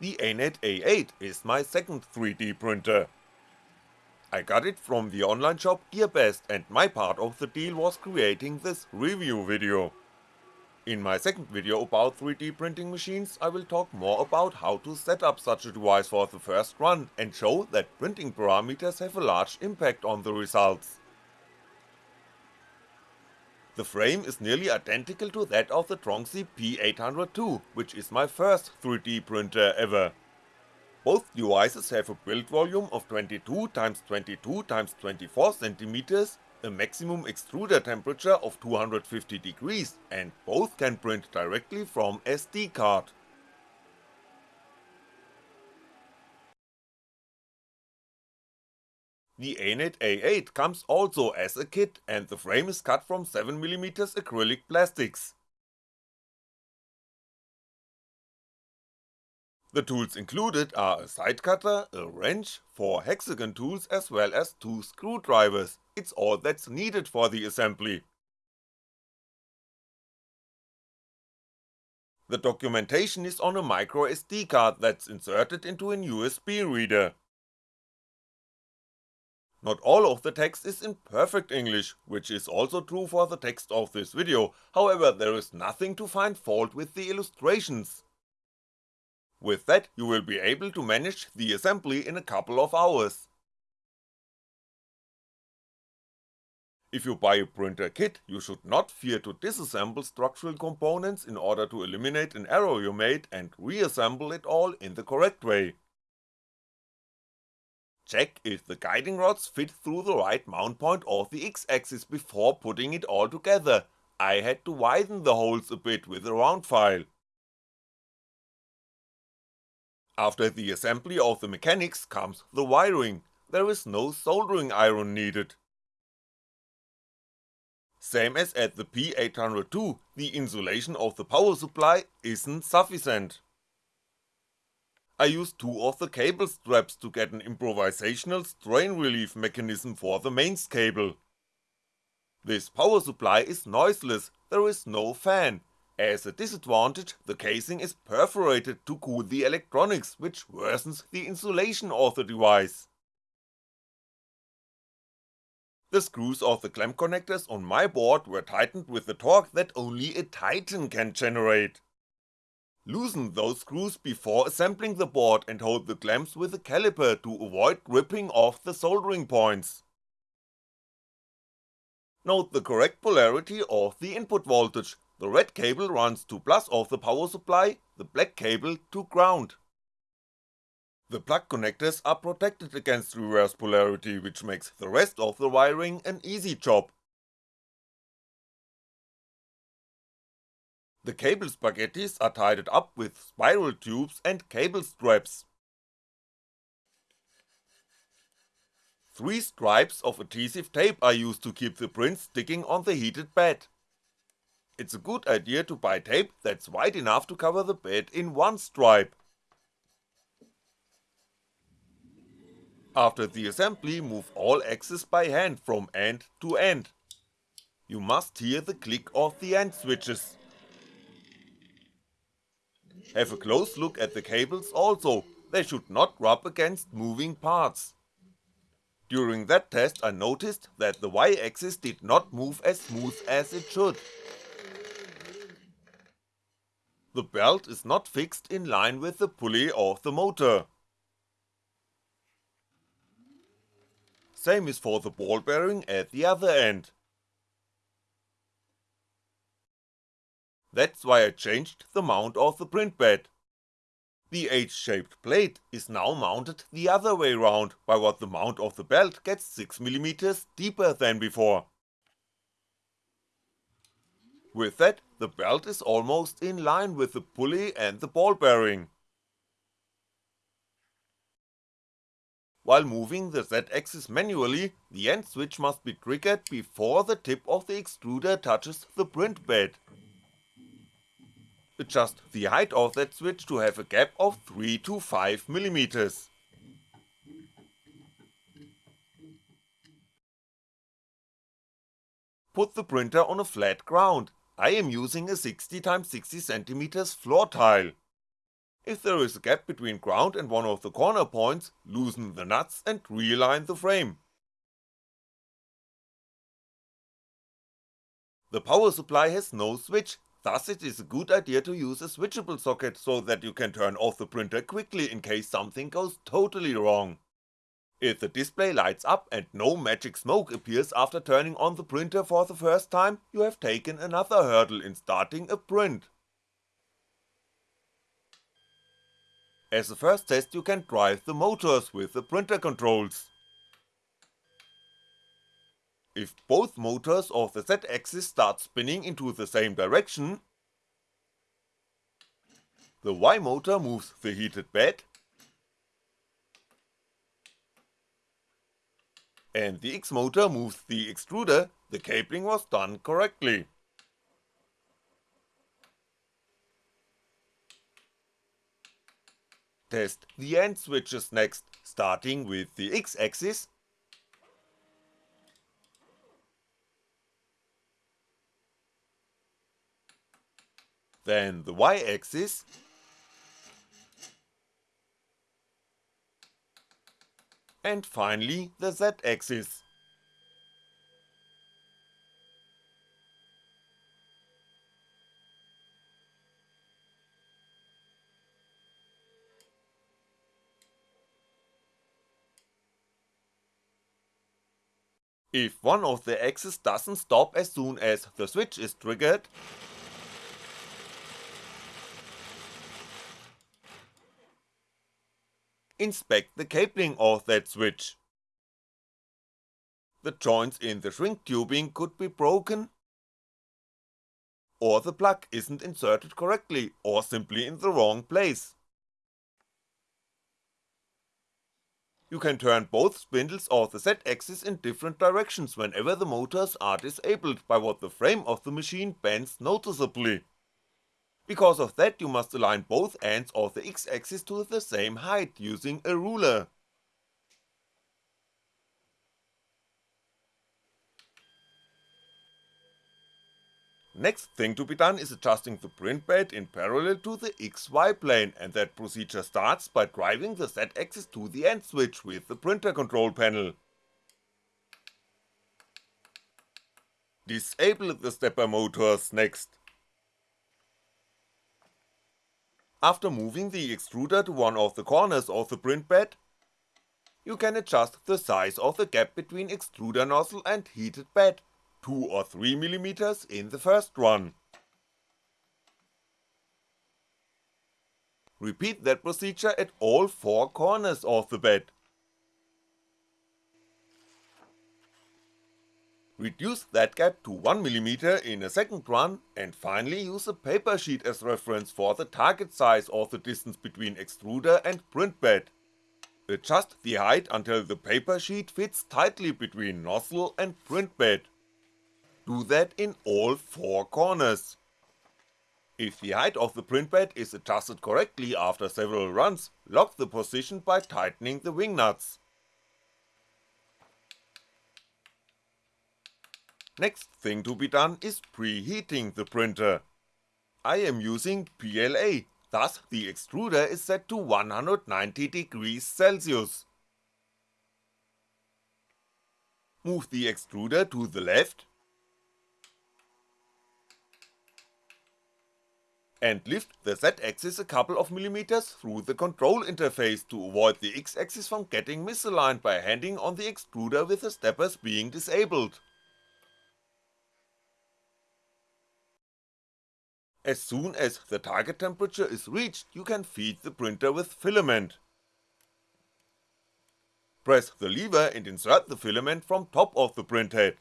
The ANET A8 is my second 3D printer. I got it from the online shop GearBest and my part of the deal was creating this review video. In my second video about 3D printing machines I will talk more about how to set up such a device for the first run and show that printing parameters have a large impact on the results. The frame is nearly identical to that of the Tronxy P802, which is my first 3D printer ever. Both devices have a build volume of 22x22x24cm, a maximum extruder temperature of 250 degrees, and both can print directly from SD card. The ANET A8 comes also as a kit and the frame is cut from 7mm acrylic plastics. The tools included are a side cutter, a wrench, 4 hexagon tools as well as 2 screwdrivers, it's all that's needed for the assembly. The documentation is on a microSD card that's inserted into an USB reader. Not all of the text is in perfect English, which is also true for the text of this video, however there is nothing to find fault with the illustrations. With that you will be able to manage the assembly in a couple of hours. If you buy a printer kit, you should not fear to disassemble structural components in order to eliminate an error you made and reassemble it all in the correct way. Check if the guiding rods fit through the right mount point of the X-axis before putting it all together, I had to widen the holes a bit with a round file. After the assembly of the mechanics comes the wiring, there is no soldering iron needed. Same as at the P802, the insulation of the power supply isn't sufficient. I used two of the cable straps to get an improvisational strain relief mechanism for the mains cable. This power supply is noiseless, there is no fan, as a disadvantage the casing is perforated to cool the electronics which worsens the insulation of the device. The screws of the clamp connectors on my board were tightened with the torque that only a titan can generate. Loosen those screws before assembling the board and hold the clamps with a caliper to avoid ripping off the soldering points. Note the correct polarity of the input voltage, the red cable runs to plus of the power supply, the black cable to ground. The plug connectors are protected against reverse polarity which makes the rest of the wiring an easy job. The cable spaghettis are tied up with spiral tubes and cable straps. Three stripes of adhesive tape are used to keep the prints sticking on the heated bed. It's a good idea to buy tape that's wide enough to cover the bed in one stripe. After the assembly move all axes by hand from end to end. You must hear the click of the end switches. Have a close look at the cables also, they should not rub against moving parts. During that test I noticed that the Y axis did not move as smooth as it should. The belt is not fixed in line with the pulley of the motor. Same is for the ball bearing at the other end. That's why I changed the mount of the print bed. The H-shaped plate is now mounted the other way round, by what the mount of the belt gets 6mm deeper than before. With that, the belt is almost in line with the pulley and the ball bearing. While moving the Z-axis manually, the end switch must be triggered before the tip of the extruder touches the print bed adjust the height of that switch to have a gap of 3 to 5mm. Put the printer on a flat ground, I am using a 60x60cm floor tile. If there is a gap between ground and one of the corner points, loosen the nuts and realign the frame. The power supply has no switch, thus it is a good idea to use a switchable socket so that you can turn off the printer quickly in case something goes totally wrong. If the display lights up and no magic smoke appears after turning on the printer for the first time, you have taken another hurdle in starting a print. As a first test you can drive the motors with the printer controls. If both motors of the Z-axis start spinning into the same direction, the Y motor moves the heated bed, and the X motor moves the extruder, the cabling was done correctly. Test the end switches next, starting with the X axis then the Y axis, and finally the Z axis. If one of the axes doesn't stop as soon as the switch is triggered, inspect the cabling of that switch. The joints in the shrink tubing could be broken, or the plug isn't inserted correctly, or simply in the wrong place. You can turn both spindles of the Z-axis in different directions whenever the motors are disabled by what the frame of the machine bends noticeably. Because of that you must align both ends of the x-axis to the same height using a ruler. Next thing to be done is adjusting the print bed in parallel to the XY plane and that procedure starts by driving the Z axis to the end switch with the printer control panel. Disable the stepper motors next. After moving the extruder to one of the corners of the print bed, you can adjust the size of the gap between extruder nozzle and heated bed, 2 or 3mm in the first run. Repeat that procedure at all 4 corners of the bed. Reduce that gap to 1mm in a second run, and finally use a paper sheet as reference for the target size or the distance between extruder and print bed. Adjust the height until the paper sheet fits tightly between nozzle and print bed. Do that in all 4 corners. If the height of the print bed is adjusted correctly after several runs, lock the position by tightening the wing nuts. Next thing to be done is preheating the printer. I am using PLA, thus the extruder is set to 190 degrees Celsius. Move the extruder to the left and lift the Z axis a couple of millimeters through the control interface to avoid the X axis from getting misaligned by handing on the extruder with the steppers being disabled. As soon as the target temperature is reached you can feed the printer with filament. Press the lever and insert the filament from top of the printhead.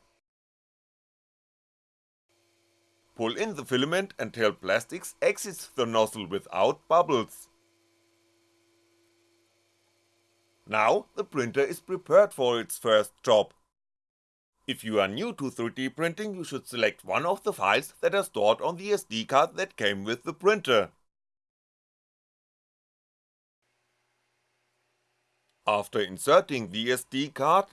Pull in the filament until plastics exits the nozzle without bubbles. Now the printer is prepared for its first job. If you are new to 3D printing you should select one of the files that are stored on the SD card that came with the printer. After inserting the SD card,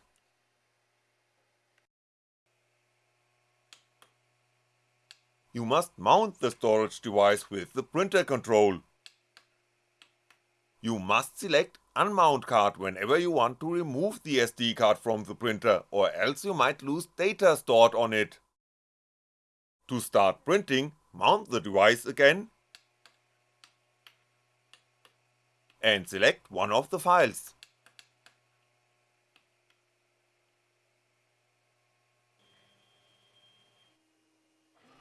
you must mount the storage device with the printer control. You must select unmount card whenever you want to remove the SD card from the printer or else you might lose data stored on it. To start printing, mount the device again and select one of the files.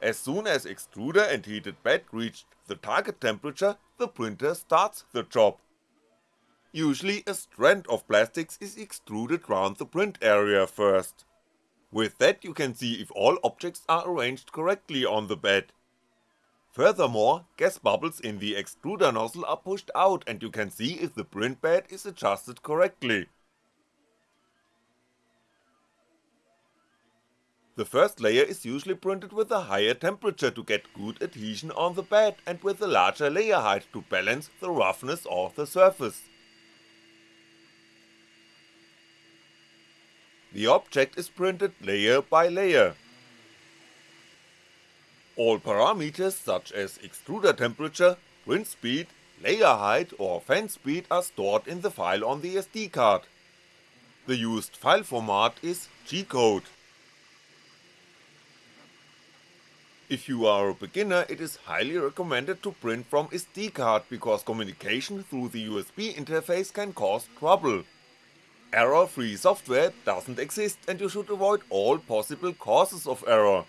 As soon as extruder and heated bed reached the target temperature, the printer starts the job. Usually a strand of plastics is extruded round the print area first. With that you can see if all objects are arranged correctly on the bed. Furthermore, gas bubbles in the extruder nozzle are pushed out and you can see if the print bed is adjusted correctly. The first layer is usually printed with a higher temperature to get good adhesion on the bed and with a larger layer height to balance the roughness of the surface. The object is printed layer by layer. All parameters such as extruder temperature, print speed, layer height or fan speed are stored in the file on the SD card. The used file format is G-code. If you are a beginner it is highly recommended to print from SD card because communication through the USB interface can cause trouble. Error-free software doesn't exist and you should avoid all possible causes of error.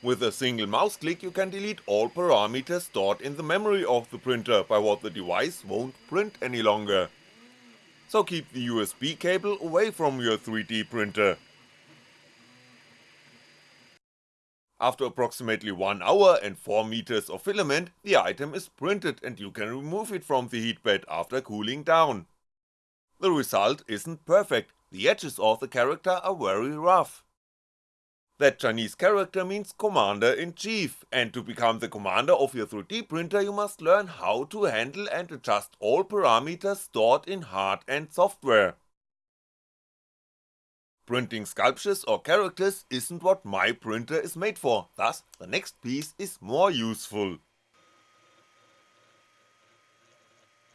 With a single mouse click you can delete all parameters stored in the memory of the printer by what the device won't print any longer. So keep the USB cable away from your 3D printer. After approximately 1 hour and 4 meters of filament, the item is printed and you can remove it from the heatbed after cooling down. The result isn't perfect, the edges of the character are very rough. That Chinese character means Commander-in-Chief, and to become the commander of your 3D printer you must learn how to handle and adjust all parameters stored in hard and software. Printing sculptures or characters isn't what my printer is made for, thus the next piece is more useful.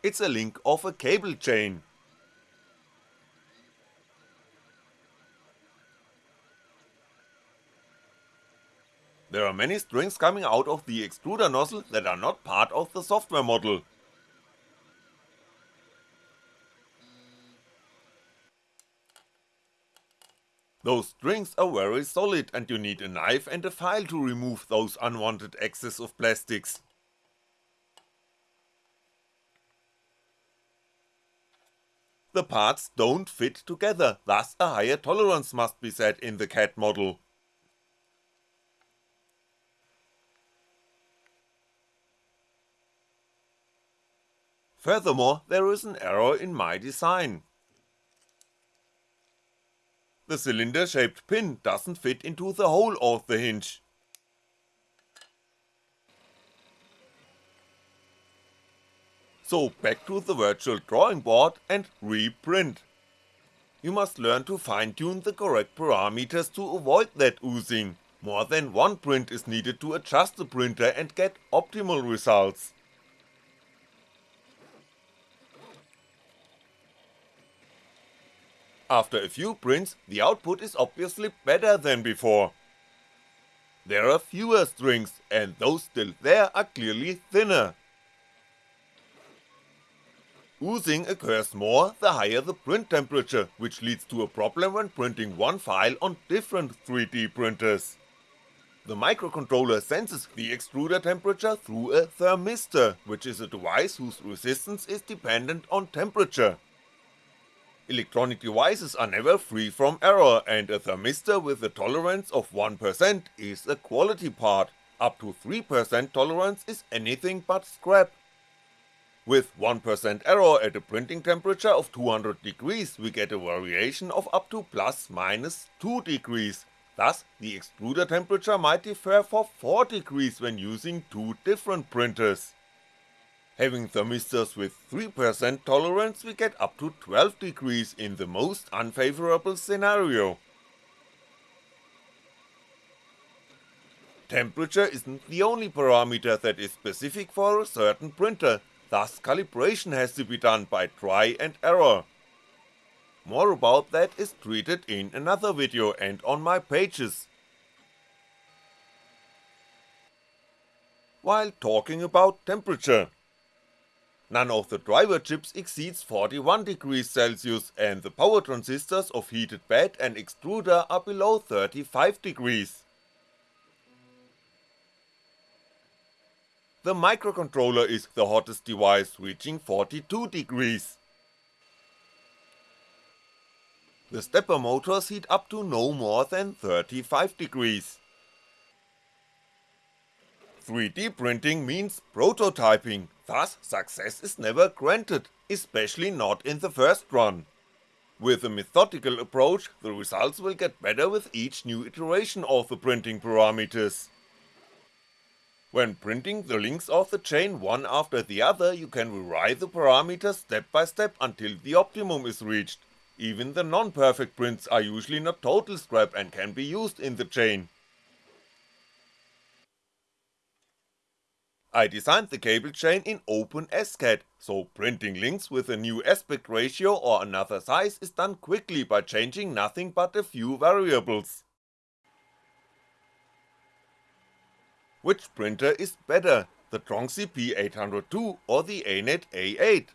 It's a link of a cable chain. There are many strings coming out of the extruder nozzle that are not part of the software model, Those strings are very solid and you need a knife and a file to remove those unwanted excess of plastics. The parts don't fit together, thus a higher tolerance must be set in the CAD model. Furthermore, there is an error in my design. The cylinder shaped pin doesn't fit into the hole of the hinge. So back to the virtual drawing board and reprint. You must learn to fine tune the correct parameters to avoid that oozing, more than one print is needed to adjust the printer and get optimal results. After a few prints, the output is obviously better than before. There are fewer strings, and those still there are clearly thinner. Oozing occurs more the higher the print temperature, which leads to a problem when printing one file on different 3D printers. The microcontroller senses the extruder temperature through a thermistor, which is a device whose resistance is dependent on temperature. Electronic devices are never free from error and a thermistor with a tolerance of 1% is a quality part, up to 3% tolerance is anything but scrap. With 1% error at a printing temperature of 200 degrees we get a variation of up to plus minus 2 degrees, thus the extruder temperature might differ for 4 degrees when using two different printers. Having thermistors with 3% tolerance we get up to 12 degrees in the most unfavorable scenario. Temperature isn't the only parameter that is specific for a certain printer, thus calibration has to be done by try and error. More about that is treated in another video and on my pages. While talking about temperature, None of the driver chips exceeds 41 degrees Celsius and the power transistors of heated bed and extruder are below 35 degrees. The microcontroller is the hottest device reaching 42 degrees. The stepper motors heat up to no more than 35 degrees. 3D printing means prototyping, thus success is never granted, especially not in the first run. With a methodical approach, the results will get better with each new iteration of the printing parameters. When printing the links of the chain one after the other you can rewrite the parameters step by step until the optimum is reached, even the non-perfect prints are usually not total scrap and can be used in the chain. I designed the cable chain in OpenSCAD, so printing links with a new aspect ratio or another size is done quickly by changing nothing but a few variables. Which printer is better, the Tronxy P802 or the ANET A8?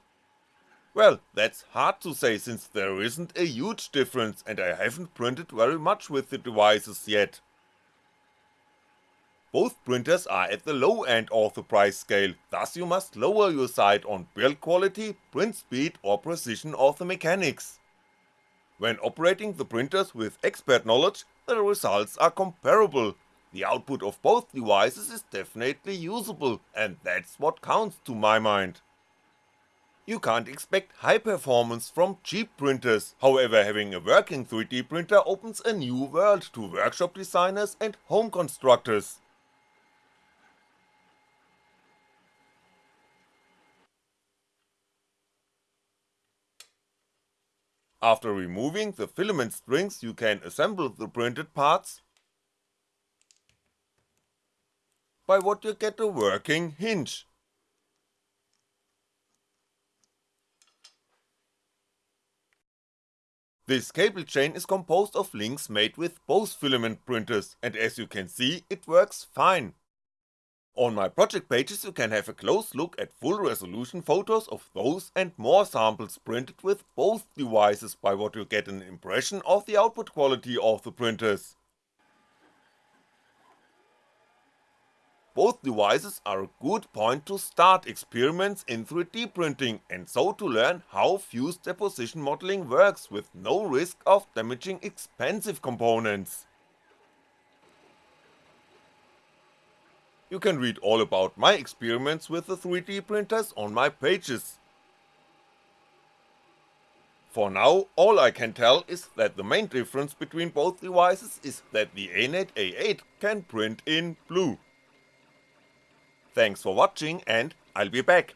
Well, that's hard to say since there isn't a huge difference and I haven't printed very much with the devices yet. Both printers are at the low end of the price scale, thus you must lower your sight on build quality, print speed or precision of the mechanics. When operating the printers with expert knowledge, the results are comparable, the output of both devices is definitely usable, and that's what counts to my mind. You can't expect high performance from cheap printers, however having a working 3D printer opens a new world to workshop designers and home constructors. After removing the filament strings you can assemble the printed parts by what you get a working hinge. This cable chain is composed of links made with both filament printers and as you can see it works fine. On my project pages you can have a close look at full resolution photos of those and more samples printed with both devices by what you get an impression of the output quality of the printers. Both devices are a good point to start experiments in 3D printing and so to learn how fused deposition modeling works with no risk of damaging expensive components. You can read all about my experiments with the 3D printers on my pages. For now, all I can tell is that the main difference between both devices is that the ANET A8 can print in blue. Thanks for watching and I'll be back.